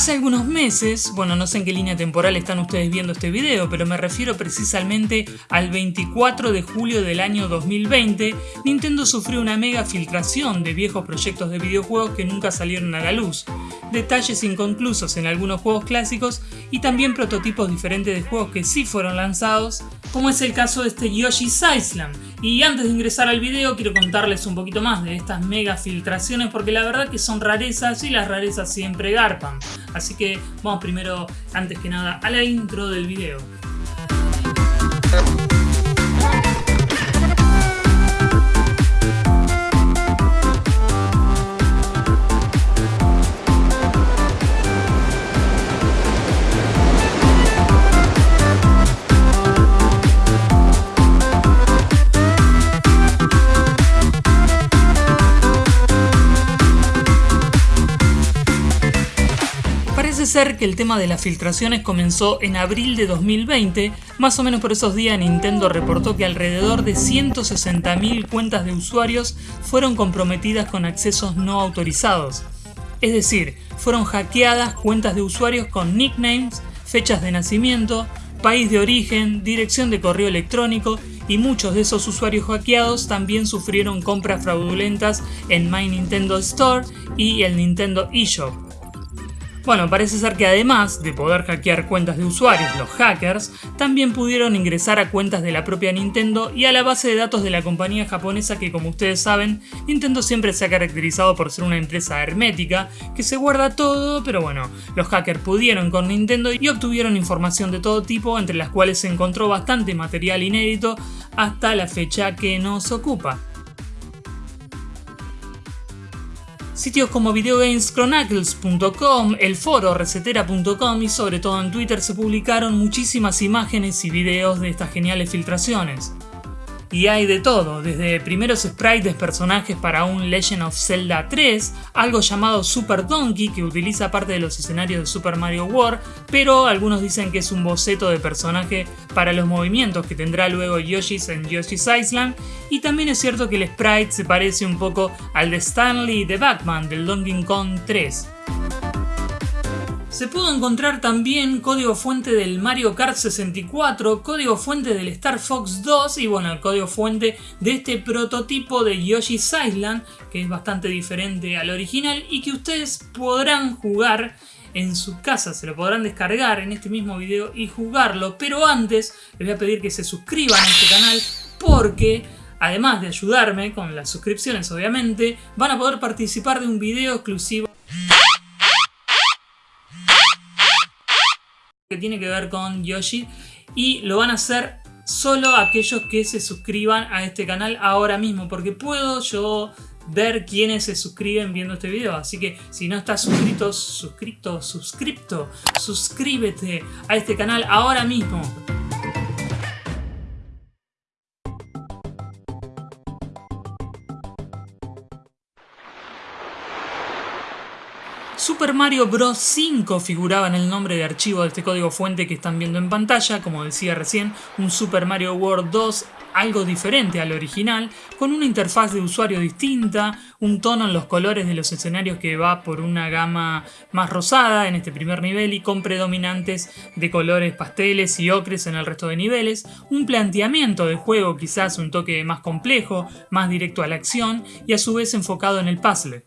Hace algunos meses, bueno no sé en qué línea temporal están ustedes viendo este video, pero me refiero precisamente al 24 de julio del año 2020, Nintendo sufrió una mega filtración de viejos proyectos de videojuegos que nunca salieron a la luz, detalles inconclusos en algunos juegos clásicos y también prototipos diferentes de juegos que sí fueron lanzados, como es el caso de este Yoshi's Island. Y antes de ingresar al video quiero contarles un poquito más de estas mega filtraciones porque la verdad que son rarezas y las rarezas siempre garpan. Así que vamos primero, antes que nada, a la intro del video. Que el tema de las filtraciones comenzó en abril de 2020, más o menos por esos días Nintendo reportó que alrededor de 160.000 cuentas de usuarios fueron comprometidas con accesos no autorizados. Es decir, fueron hackeadas cuentas de usuarios con nicknames, fechas de nacimiento, país de origen, dirección de correo electrónico y muchos de esos usuarios hackeados también sufrieron compras fraudulentas en My Nintendo Store y el Nintendo eShop. Bueno, parece ser que además de poder hackear cuentas de usuarios, los hackers también pudieron ingresar a cuentas de la propia Nintendo y a la base de datos de la compañía japonesa que como ustedes saben, Nintendo siempre se ha caracterizado por ser una empresa hermética que se guarda todo, pero bueno, los hackers pudieron con Nintendo y obtuvieron información de todo tipo, entre las cuales se encontró bastante material inédito hasta la fecha que nos ocupa. Sitios como videogameschronicles.com, el foro resetera.com y sobre todo en Twitter se publicaron muchísimas imágenes y videos de estas geniales filtraciones. Y hay de todo, desde primeros sprites de personajes para un Legend of Zelda 3, algo llamado Super Donkey que utiliza parte de los escenarios de Super Mario World, pero algunos dicen que es un boceto de personaje para los movimientos que tendrá luego Yoshi's en Yoshi's Island, y también es cierto que el sprite se parece un poco al de Stanley de Batman del Donkey Kong 3. Se pudo encontrar también código fuente del Mario Kart 64, código fuente del Star Fox 2 y bueno, el código fuente de este prototipo de Yoshi's Island, que es bastante diferente al original y que ustedes podrán jugar en su casa, se lo podrán descargar en este mismo video y jugarlo, pero antes les voy a pedir que se suscriban a este canal porque además de ayudarme con las suscripciones obviamente, van a poder participar de un video exclusivo tiene que ver con Yoshi y lo van a hacer solo aquellos que se suscriban a este canal ahora mismo porque puedo yo ver quiénes se suscriben viendo este video. Así que si no estás suscrito, suscrito, suscripto suscríbete a este canal ahora mismo Super Mario Bros. 5 figuraba en el nombre de archivo de este código fuente que están viendo en pantalla, como decía recién, un Super Mario World 2 algo diferente al original, con una interfaz de usuario distinta, un tono en los colores de los escenarios que va por una gama más rosada en este primer nivel y con predominantes de colores pasteles y ocres en el resto de niveles, un planteamiento de juego quizás un toque más complejo, más directo a la acción y a su vez enfocado en el puzzle.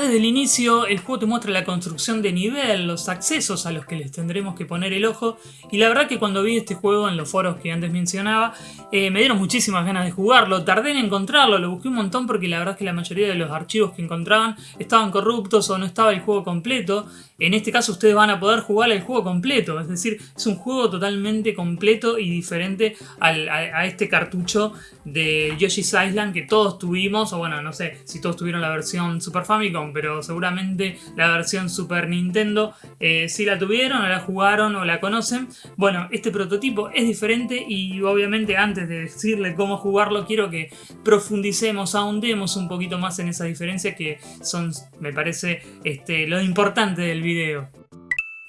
Desde el inicio el juego te muestra la construcción de nivel, los accesos a los que les tendremos que poner el ojo. Y la verdad que cuando vi este juego en los foros que antes mencionaba eh, me dieron muchísimas ganas de jugarlo, tardé en encontrarlo, lo busqué un montón porque la verdad es que la mayoría de los archivos que encontraban estaban corruptos o no estaba el juego completo. En este caso ustedes van a poder jugar el juego completo, es decir, es un juego totalmente completo y diferente a, este cartucho de Yoshi's Island que todos tuvimos, o bueno, no sé si todos tuvieron la versión Super Famicom Pero seguramente la versión Super Nintendo eh, si la tuvieron o la jugaron o la conocen. Bueno, este prototipo es diferente y obviamente antes de decirle cómo jugarlo quiero que profundicemos, ahondemos un poquito más en esa diferencia que son, me parece, este, lo importante del video.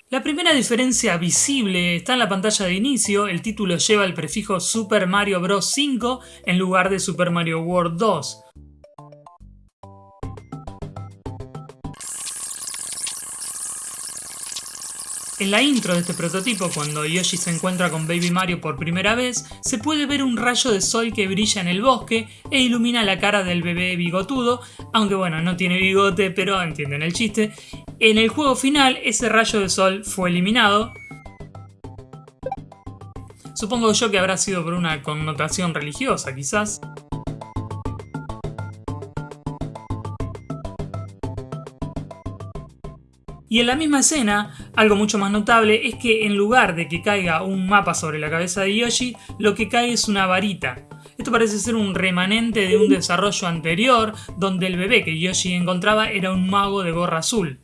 La primera diferencia visible está en la pantalla de inicio, el título lleva el prefijo Super Mario Bros. 5 en lugar de Super Mario World 2. En la intro de este prototipo, cuando Yoshi se encuentra con Baby Mario por primera vez, se puede ver un rayo de sol que brilla en el bosque e ilumina la cara del bebé bigotudo, aunque bueno, no tiene bigote, pero entienden el chiste. En el juego final, ese rayo de sol fue eliminado. Supongo yo que habrá sido por una connotación religiosa, quizás. Y en la misma escena, algo mucho más notable es que en lugar de que caiga un mapa sobre la cabeza de Yoshi, lo que cae es una varita. Esto parece ser un remanente de un desarrollo anterior, donde el bebé que Yoshi encontraba era un mago de gorra azul.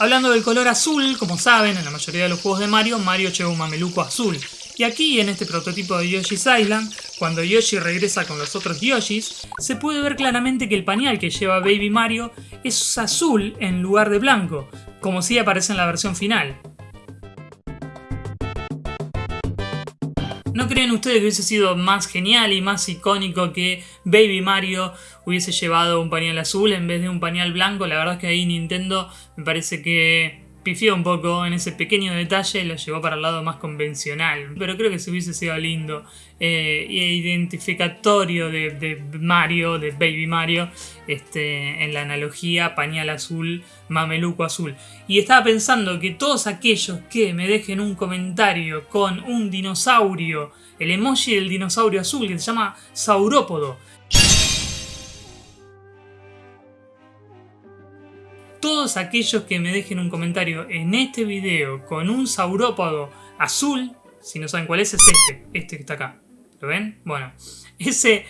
Hablando del color azul, como saben, en la mayoría de los juegos de Mario, Mario lleva un mameluco azul. Y aquí, en este prototipo de Yoshi's Island, cuando Yoshi regresa con los otros Yoshis, se puede ver claramente que el pañal que lleva Baby Mario es azul en lugar de blanco, como si aparece en la versión final. ¿No creen ustedes que hubiese sido más genial y más icónico que Baby Mario hubiese llevado un pañal azul en vez de un pañal blanco? La verdad es que ahí Nintendo me parece que pifió un poco en ese pequeño detalle, lo llevó para el lado más convencional. Pero creo que se hubiese sido lindo e identificatorio de, Mario, de Baby Mario, este, en la analogía pañal azul, mameluco azul. Y estaba pensando que todos aquellos que me dejen un comentario con un dinosaurio, el emoji del dinosaurio azul que se llama Saurópodo, todos aquellos que me dejen un comentario en este video con un saurópodo azul, si no saben cuál es, es este, este que está acá. ¿Lo ven? Bueno, ese,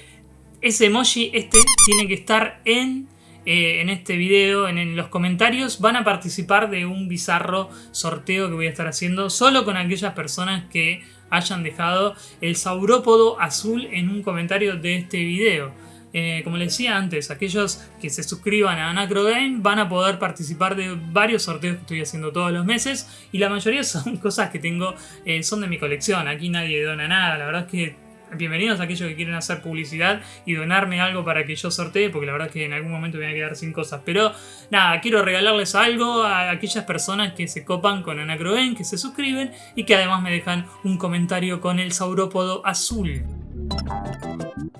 ese emoji, este, tiene que estar en, eh, en este video, en, los comentarios. Van a participar de un bizarro sorteo que voy a estar haciendo solo con aquellas personas que hayan dejado el saurópodo azul en un comentario de este video. Eh, como les decía antes, aquellos que se suscriban a Anacro Game van a poder participar de varios sorteos que estoy haciendo todos los meses y la mayoría son cosas que tengo, eh, son de mi colección, aquí nadie dona nada, la verdad es que bienvenidos a aquellos que quieren hacer publicidad y donarme algo para que yo sortee, porque la verdad es que en algún momento voy a quedar sin cosas. Pero nada, quiero regalarles algo a aquellas personas que se copan con Anacrogen, que se suscriben y que además me dejan un comentario con el saurópodo azul.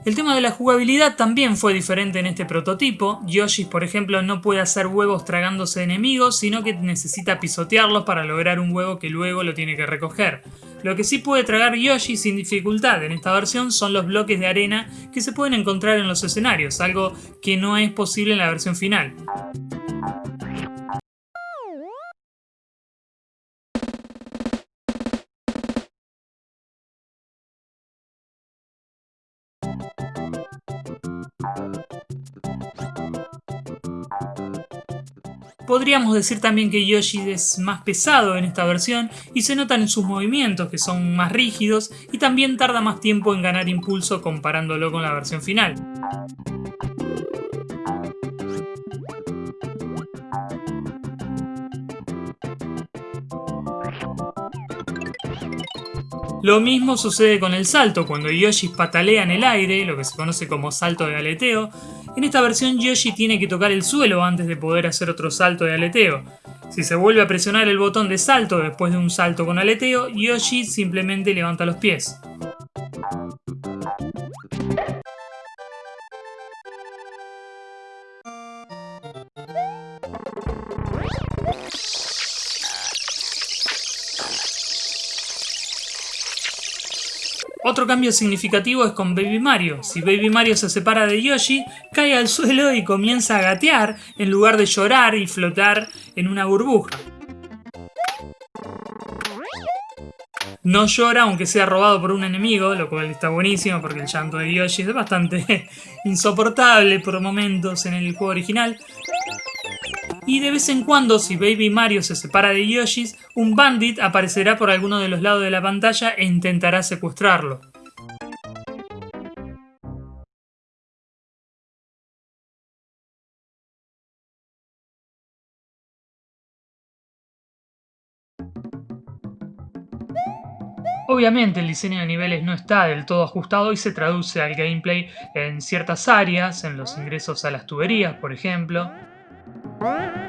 El tema de la jugabilidad también fue diferente en este prototipo. Yoshi, por ejemplo, no puede hacer huevos tragándose enemigos, sino que necesita pisotearlos para lograr un huevo que luego lo tiene que recoger. Lo que sí puede tragar Yoshi sin dificultad en esta versión son los bloques de arena que se pueden encontrar en los escenarios, algo que no es posible en la versión final. Podríamos decir también que Yoshi es más pesado en esta versión y se notan en sus movimientos que son más rígidos y también tarda más tiempo en ganar impulso comparándolo con la versión final. Lo mismo sucede con el salto, cuando Yoshi patalea en el aire, lo que se conoce como salto de aleteo, en esta versión Yoshi tiene que tocar el suelo antes de poder hacer otro salto de aleteo. Si se vuelve a presionar el botón de salto después de un salto con aleteo, Yoshi simplemente levanta los pies. Otro cambio significativo es con Baby Mario. Si Baby Mario se separa de Yoshi, cae al suelo y comienza a gatear en lugar de llorar y flotar en una burbuja. no llora aunque sea robado por un enemigo, lo cual está buenísimo porque el llanto de Yoshi es bastante insoportable por momentos en el juego original. Y de vez en cuando, si Baby Mario se separa de Yoshi, un bandit aparecerá por alguno de los lados de la pantalla e intentará secuestrarlo. Obviamente el diseño de niveles no está del todo ajustado y se traduce al gameplay en ciertas áreas, en los ingresos a las tuberías, por ejemplo. Bye.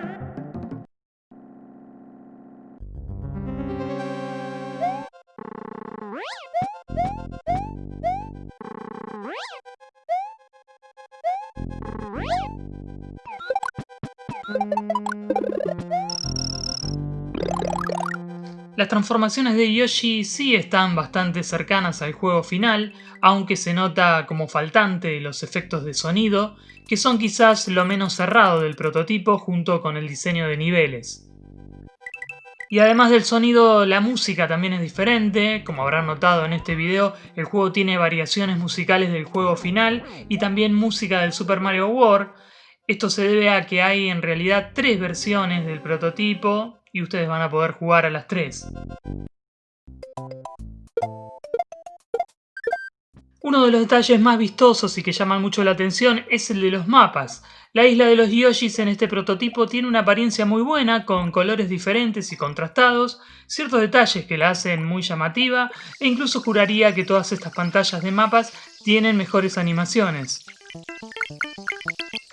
Las transformaciones de Yoshi sí están bastante cercanas al juego final, aunque se nota como faltante los efectos de sonido, que son quizás lo menos cerrado del prototipo junto con el diseño de niveles. Y además del sonido, la música también es diferente, como habrán notado en este video, el juego tiene variaciones musicales del juego final y también música del Super Mario World. Esto se debe a que hay en realidad tres versiones del prototipo, y ustedes van a poder jugar a las 3. Uno de los detalles más vistosos y que llaman mucho la atención es el de los mapas. La isla de los Yoshis en este prototipo tiene una apariencia muy buena, con colores diferentes y contrastados, ciertos detalles que la hacen muy llamativa, e incluso juraría que todas estas pantallas de mapas tienen mejores animaciones.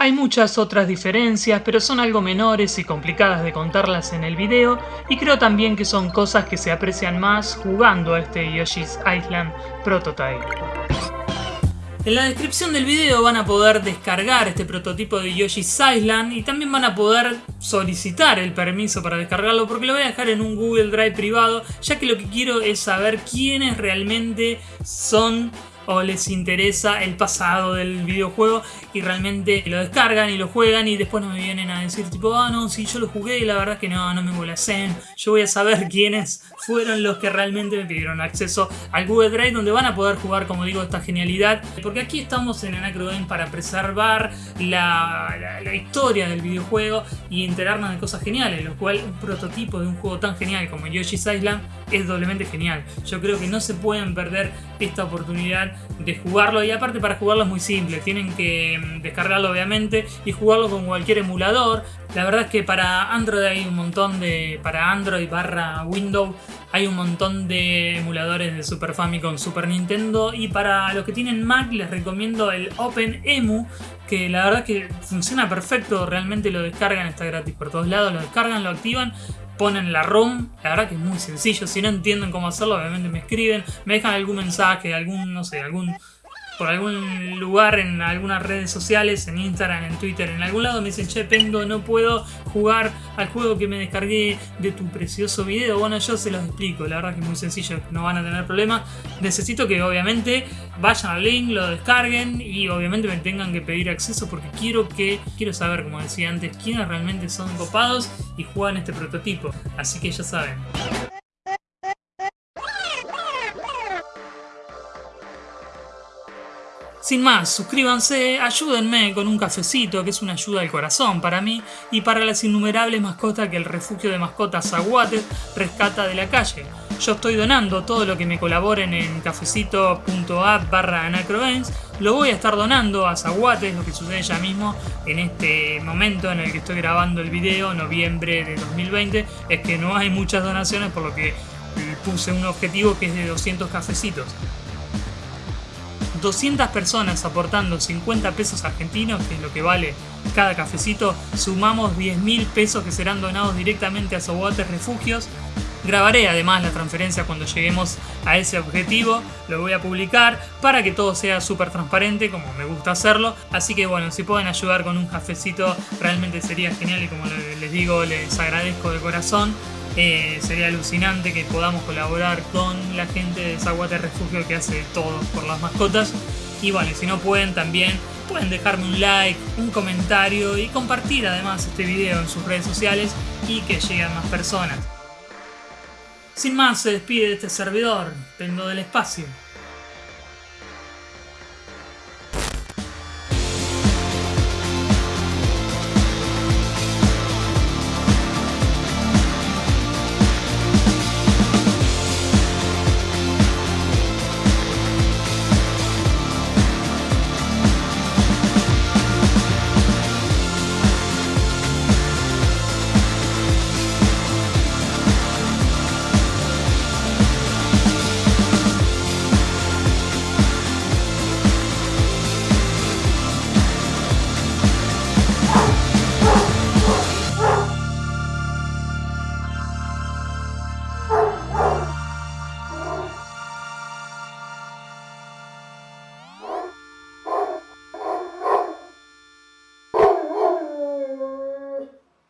Hay muchas otras diferencias, pero son algo menores y complicadas de contarlas en el video, y creo también que son cosas que se aprecian más jugando a este Yoshi's Island Prototype. En la descripción del video van a poder descargar este prototipo de Yoshi's Island y también van a poder solicitar el permiso para descargarlo porque lo voy a dejar en un Google Drive privado ya que lo que quiero es saber quiénes realmente son o les interesa el pasado del videojuego y realmente lo descargan y lo juegan y después no me vienen a decir tipo, ah no, si yo lo jugué y la verdad que no, no me molesté. Yo voy a saber quiénes fueron los que realmente me pidieron acceso al Google Drive donde van a poder jugar, como digo, esta genialidad. Porque aquí estamos en Anacro Game para preservar la, la, historia del videojuego y enterarnos de cosas geniales, lo cual un prototipo de un juego tan genial como Yoshi's Island es doblemente genial. Yo creo que no se pueden perder esta oportunidad de jugarlo. Y aparte para jugarlo es muy simple, tienen que mm, descargarlo obviamente y jugarlo con cualquier emulador. La verdad es que para Android hay un montón de... para Android barra Windows hay un montón de emuladores de Super Famicom, Super Nintendo. Y para los que tienen Mac les recomiendo el OpenEMU que la verdad que funciona perfecto, realmente lo descargan, está gratis por todos lados, lo descargan, lo activan ponen la ROM, la verdad que es muy sencillo, si no entienden cómo hacerlo obviamente me escriben, me dejan algún mensaje, algún, no sé, algún por algún lugar en algunas redes sociales, en Instagram, en Twitter, en algún lado me dicen, che, Pendo, no puedo jugar al juego que me descargué de tu precioso video. Bueno, yo se los explico, la verdad que es muy sencillo, no van a tener problemas. Necesito que obviamente vayan al link, lo descarguen y obviamente me tengan que pedir acceso porque quiero que, quiero saber, como decía antes, quiénes realmente son copados y juegan este prototipo. Así que ya saben. Sin más, suscríbanse, ayúdenme con un cafecito que es una ayuda al corazón para mí y para las innumerables mascotas que el refugio de mascotas Aguates rescata de la calle. Yo estoy donando todo lo que me colaboren en cafecito.app barra anacroens. Lo voy a estar donando a Zaguates, lo que sucede ya mismo en este momento en el que estoy grabando el video, noviembre de 2020, es que no hay muchas donaciones por lo que puse un objetivo que es de 200 cafecitos. 200 personas aportando 50 pesos argentinos, que es lo que vale cada cafecito, sumamos 10 mil pesos que serán donados directamente a Sobotes Refugios. Grabaré además la transferencia cuando lleguemos a ese objetivo, lo voy a publicar para que todo sea súper transparente como me gusta hacerlo. Así que bueno, si pueden ayudar con un cafecito realmente sería genial y como les digo les agradezco de corazón. Eh, sería alucinante que podamos colaborar con la gente de Zaguate Refugio que hace todo por las mascotas. Y bueno, si no pueden también pueden dejarme un like, un comentario y compartir además este video en sus redes sociales y que lleguen más personas. Sin más, se despide de este servidor, Pendo del Espacio.